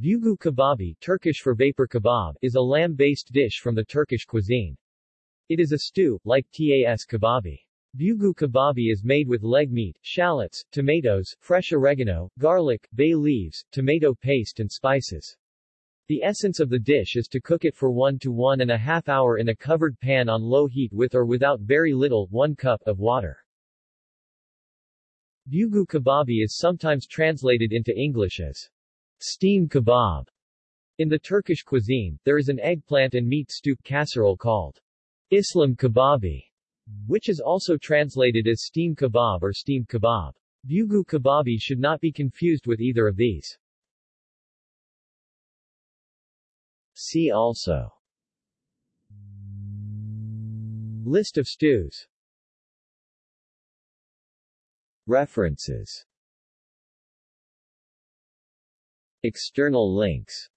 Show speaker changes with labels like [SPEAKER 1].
[SPEAKER 1] Bugu kababi Turkish for vapor kebab is a lamb-based dish from the Turkish cuisine. It is a stew, like tas kababi. Bugu kababi is made with leg meat, shallots, tomatoes, fresh oregano, garlic, bay leaves, tomato paste and spices. The essence of the dish is to cook it for one to one and a half hour in a covered pan on low heat with or without very little 1 cup of water. Bugu kababi is sometimes translated into English as steam kebab. In the Turkish cuisine, there is an eggplant and meat stew casserole called Islim kababi, which is also translated as steam kebab or steamed kebab. Bugu kababi should not be confused with either of these. See also List of stews References External links